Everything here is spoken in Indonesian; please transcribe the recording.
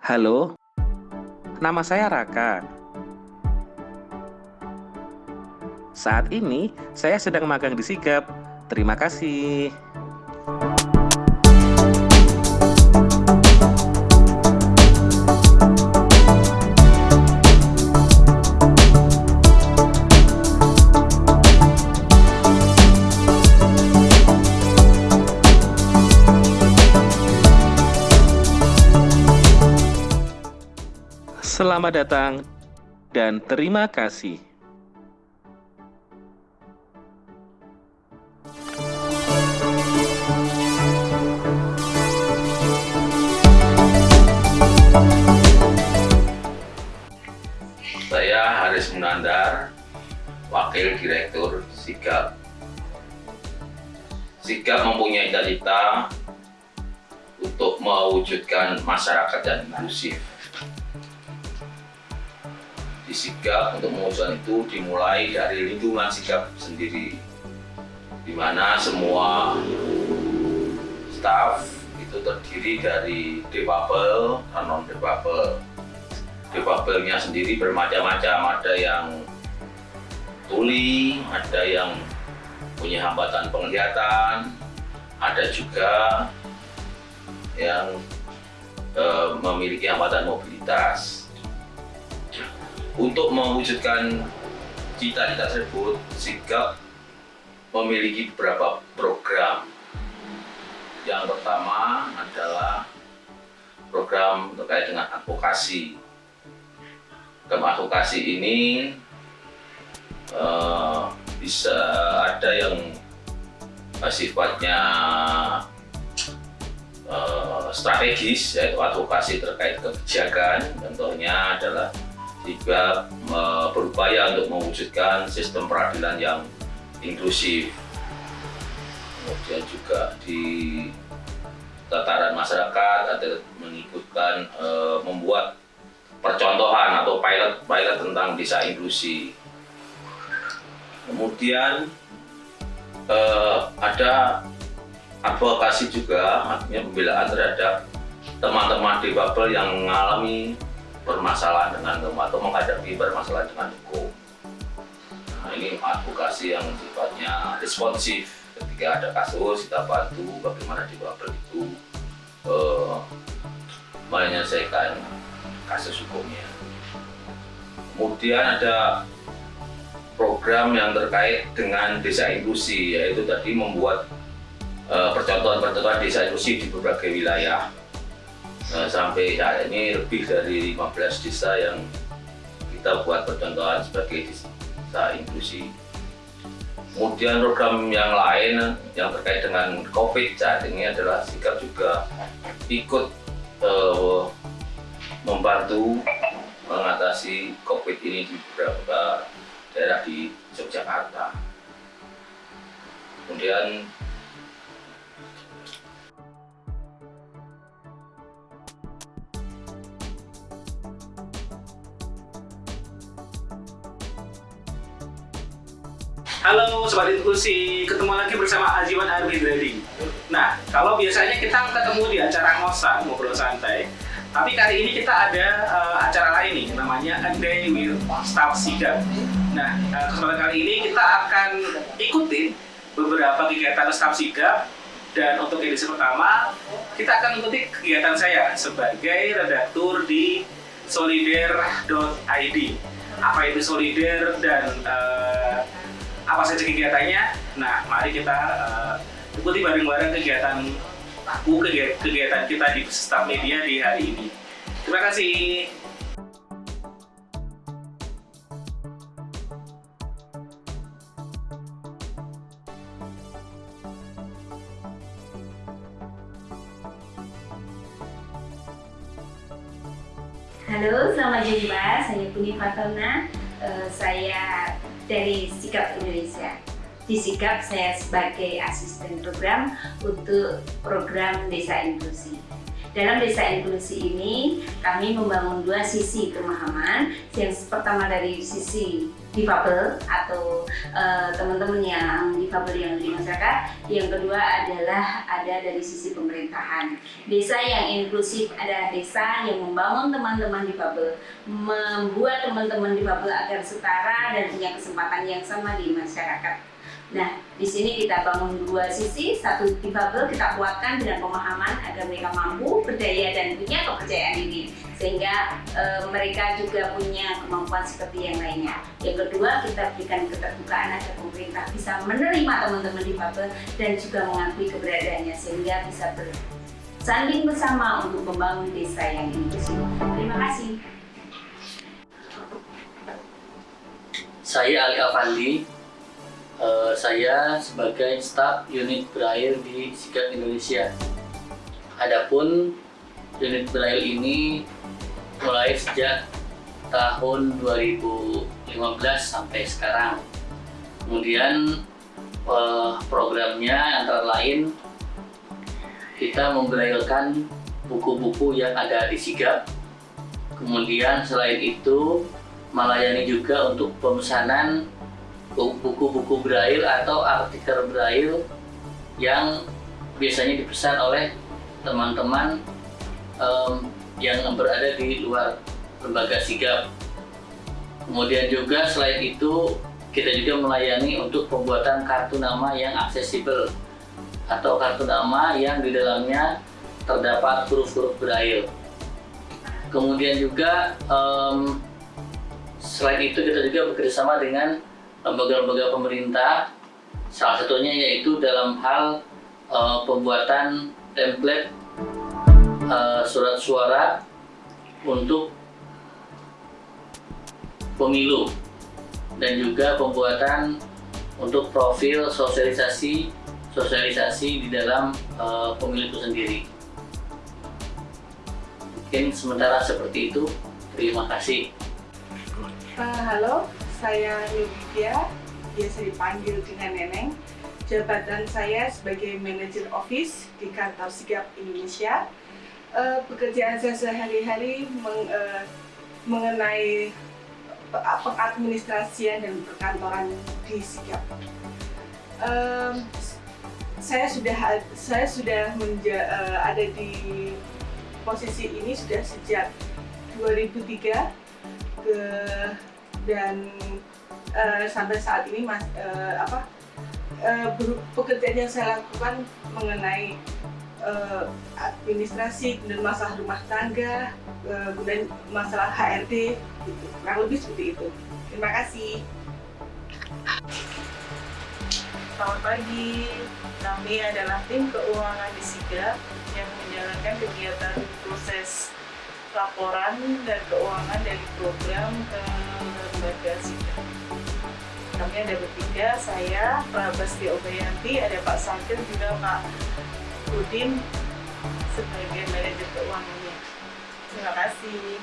Halo, nama saya Raka. Saat ini saya sedang magang di Sigap. Terima kasih. Selamat datang dan terima kasih. Saya Haris Munandar, Wakil Direktur Sigap. Sigap mempunyai cita-cita untuk mewujudkan masyarakat yang inklusif. Di Sigap untuk mewujudkan itu dimulai dari lingkungan Sigap sendiri, di mana semua staf itu terdiri dari difabel dan non difabel difabelnya sendiri bermacam-macam ada yang tuli ada yang punya hambatan penglihatan ada juga yang e, memiliki hambatan mobilitas untuk mewujudkan cita-cita tersebut Sigap memiliki beberapa program. Yang pertama adalah program terkait dengan advokasi. Advokasi ini uh, bisa ada yang sifatnya uh, strategis yaitu advokasi terkait kebijakan. Contohnya adalah juga uh, berupaya untuk mewujudkan sistem peradilan yang inklusif kemudian juga di tataran masyarakat ada mengikutkan uh, membuat percontohan atau pilot-pilot tentang desa inklusi. Kemudian eh, ada advokasi juga, artinya pembelaan terhadap teman-teman difabel yang mengalami permasalahan dengan hukum atau menghadapi permasalahan dengan hukum. Nah, ini advokasi yang sifatnya responsif ketika ada kasus kita bantu bagaimana difabel itu eh, menyelesaikan kasus hukumnya. Kemudian ada program yang terkait dengan desa inklusi, yaitu tadi membuat uh, percontohan-percontohan desa inklusi di berbagai wilayah. Uh, sampai saat ini lebih dari 15 desa yang kita buat percontohan sebagai desa inklusi. Kemudian program yang lain yang terkait dengan COVID saat ini adalah sikap juga ikut uh, membantu mengatasi COVID ini di beberapa daerah di Yogyakarta. Kemudian Halo Sobat Inklusi, ketemu lagi bersama Ajiwan Arbi Trading. Nah, kalau biasanya kita ketemu di acara ngosa, ngobrol santai, tapi kali ini kita ada uh, acara lain nih, namanya A Day with Staff Sigap. Nah, uh, kesempatan kali ini kita akan ikutin beberapa kegiatan Staff Sigap dan untuk edisi pertama kita akan ikuti kegiatan saya sebagai redaktur di solider.id. Apa itu solider dan uh, apa saja kegiatannya? Nah, mari kita uh, ikuti bareng-bareng kegiatan aku kegiatan kita di Staff Media di hari ini. Terima kasih. Halo, selamat jumpa. Saya Puni Fatona. Uh, saya dari Sikap Indonesia di Sikap saya sebagai asisten program untuk program Desa Inklusi. Dalam desa inklusi ini, kami membangun dua sisi pemahaman. Yang pertama dari sisi difabel atau uh, teman-teman yang difabel yang di masyarakat. Yang kedua adalah ada dari sisi pemerintahan. Desa yang inklusif adalah desa yang membangun teman-teman difabel, membuat teman-teman difabel agar setara dan punya kesempatan yang sama di masyarakat. Nah, di sini kita bangun dua sisi, satu difabel kita kuatkan dengan pemahaman agar mereka mampu, berdaya dan punya kepercayaan diri sehingga e, mereka juga punya kemampuan seperti yang lainnya. Yang kedua, kita berikan keterbukaan agar pemerintah bisa menerima teman-teman difabel dan juga mengakui keberadaannya sehingga bisa bersanding bersama untuk membangun desa yang inklusif. Terima kasih. Saya Ali Afandi, uh, saya sebagai staf unit Braille di Sigap Indonesia. Adapun unit Braille ini mulai sejak tahun 2015 sampai sekarang. Kemudian uh, programnya antara lain kita membrailkan buku-buku yang ada di Sigap. Kemudian selain itu melayani juga untuk pemesanan buku-buku braille atau artikel braille yang biasanya dipesan oleh teman-teman um, yang berada di luar lembaga sigap. Kemudian juga selain itu kita juga melayani untuk pembuatan kartu nama yang aksesibel atau kartu nama yang di dalamnya terdapat huruf-huruf braille. Kemudian juga um, selain itu kita juga bekerjasama dengan lembaga-lembaga pemerintah salah satunya yaitu dalam hal uh, pembuatan template uh, surat suara untuk pemilu dan juga pembuatan untuk profil sosialisasi sosialisasi di dalam uh, pemilu itu sendiri. Mungkin sementara seperti itu. Terima kasih. Uh, halo saya Yudhya, biasa dipanggil dengan Neneng. Jabatan saya sebagai manajer office di kantor Sigap Indonesia. Uh, pekerjaan saya sehari-hari meng, uh, mengenai pengadministrasian dan perkantoran di Sigap. Um, saya sudah saya sudah menja, uh, ada di posisi ini sudah sejak 2003 ke dan uh, sampai saat ini mas uh, apa uh, pekerjaan yang saya lakukan mengenai uh, administrasi dan masalah rumah tangga uh, dan masalah HRD gitu. kurang lebih seperti itu terima kasih Selamat pagi, kami adalah tim keuangan di SIGA yang menjalankan kegiatan proses laporan dan keuangan dari program ke. Kami ada bertiga, saya, Prabasti Obayanti, ada Pak Sakir, juga Pak Udin sebagai manajer keuangannya. Terima kasih.